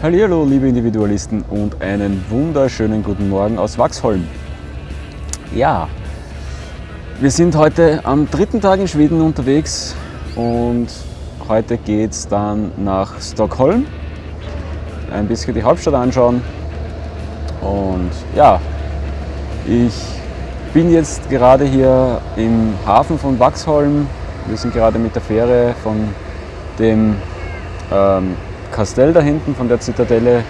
Hallo liebe Individualisten und einen wunderschönen guten Morgen aus Waxholm. Ja, wir sind heute am dritten Tag in Schweden unterwegs und heute geht es dann nach Stockholm, ein bisschen die Hauptstadt anschauen und ja, ich bin jetzt gerade hier im Hafen von Waxholm. Wir sind gerade mit der Fähre von dem ähm, Kastell da hinten von der Zitadelle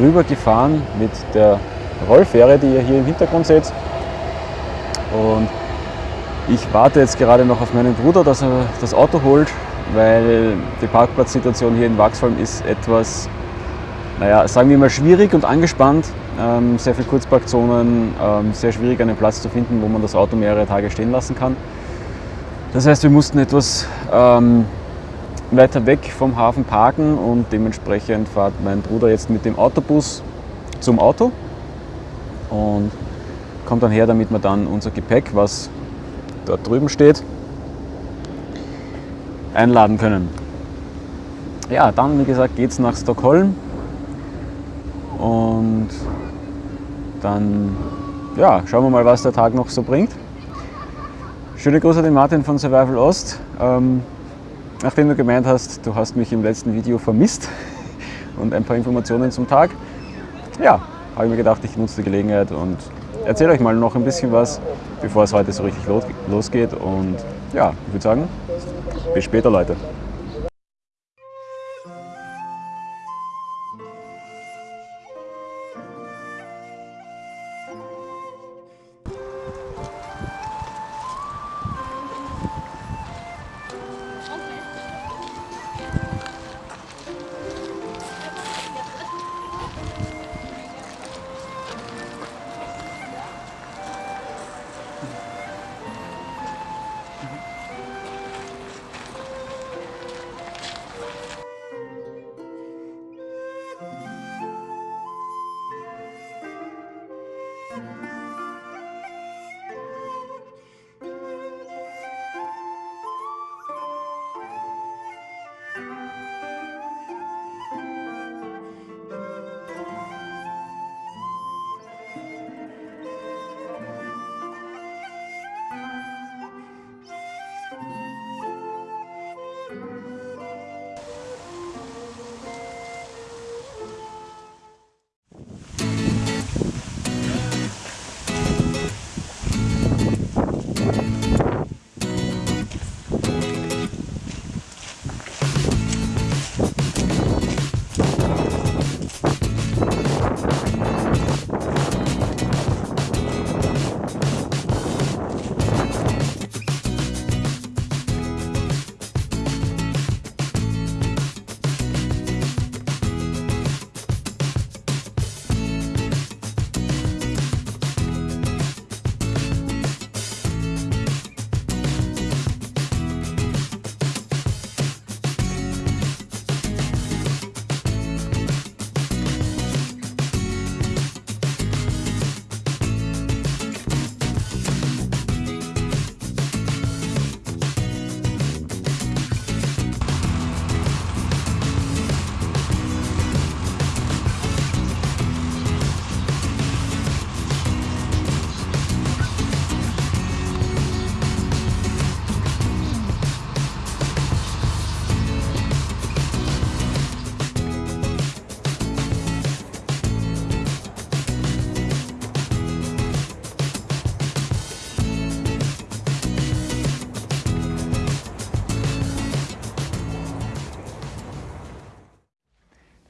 rüber gefahren mit der Rollfähre, die ihr hier im Hintergrund seht. Und ich warte jetzt gerade noch auf meinen Bruder, dass er das Auto holt, weil die Parkplatzsituation hier in Waxholm ist etwas, naja, sagen wir mal schwierig und angespannt. Ähm, sehr viele Kurzparkzonen, ähm, sehr schwierig einen Platz zu finden, wo man das Auto mehrere Tage stehen lassen kann. Das heißt, wir mussten etwas ähm, weiter weg vom Hafen parken und dementsprechend fährt mein Bruder jetzt mit dem Autobus zum Auto und kommt dann her, damit wir dann unser Gepäck, was dort drüben steht, einladen können. Ja, dann wie gesagt geht es nach Stockholm und dann ja, schauen wir mal, was der Tag noch so bringt. Schöne Grüße an den Martin von Survival Ost. Ähm, Nachdem du gemeint hast, du hast mich im letzten Video vermisst und ein paar Informationen zum Tag, ja, habe ich mir gedacht, ich nutze die Gelegenheit und erzähle euch mal noch ein bisschen was, bevor es heute so richtig losgeht. Und ja, ich würde sagen, bis später Leute.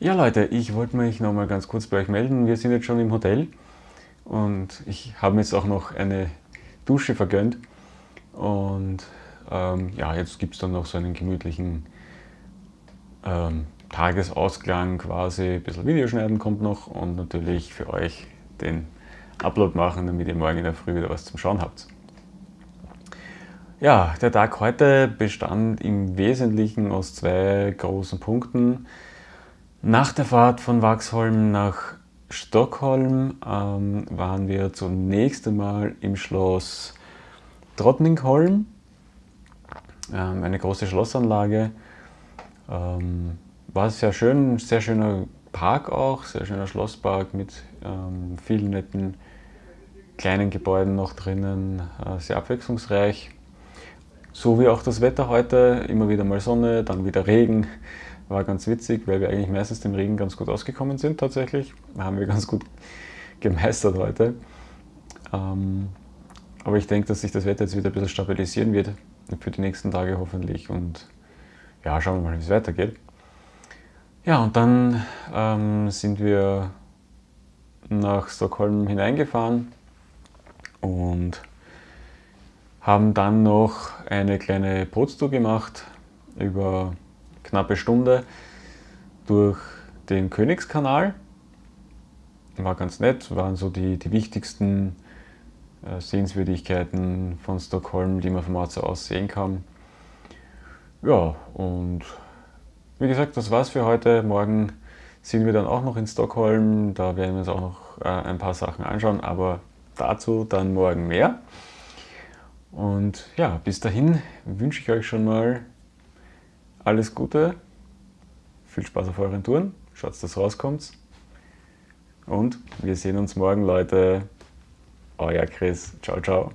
Ja Leute, ich wollte mich noch mal ganz kurz bei euch melden. Wir sind jetzt schon im Hotel und ich habe mir jetzt auch noch eine Dusche vergönnt. Und ähm, ja, jetzt gibt es dann noch so einen gemütlichen ähm, Tagesausklang quasi. Ein bisschen Videoschneiden kommt noch und natürlich für euch den Upload machen, damit ihr morgen in der Früh wieder was zum Schauen habt. Ja, der Tag heute bestand im Wesentlichen aus zwei großen Punkten. Nach der Fahrt von Waxholm nach Stockholm ähm, waren wir zunächst einmal im Schloss Drottningholm, ähm, eine große Schlossanlage. Ähm, war sehr schön, sehr schöner Park auch, sehr schöner Schlosspark mit ähm, vielen netten kleinen Gebäuden noch drinnen, äh, sehr abwechslungsreich. So wie auch das Wetter heute, immer wieder mal Sonne, dann wieder Regen. War ganz witzig, weil wir eigentlich meistens dem Regen ganz gut ausgekommen sind tatsächlich. Haben wir ganz gut gemeistert heute. Ähm, aber ich denke, dass sich das Wetter jetzt wieder ein bisschen stabilisieren wird für die nächsten Tage hoffentlich. Und ja, schauen wir mal, wie es weitergeht. Ja, und dann ähm, sind wir nach Stockholm hineingefahren und haben dann noch eine kleine Bootstour gemacht über knappe Stunde durch den Königskanal. War ganz nett, waren so die, die wichtigsten äh, Sehenswürdigkeiten von Stockholm, die man vom Ort aus sehen kann. Ja, und wie gesagt, das war's für heute. Morgen sind wir dann auch noch in Stockholm. Da werden wir uns auch noch äh, ein paar Sachen anschauen, aber dazu dann morgen mehr. Und ja, bis dahin wünsche ich euch schon mal alles Gute, viel Spaß auf euren Touren, schaut, dass rauskommt. Und wir sehen uns morgen, Leute. Euer Chris. Ciao, ciao.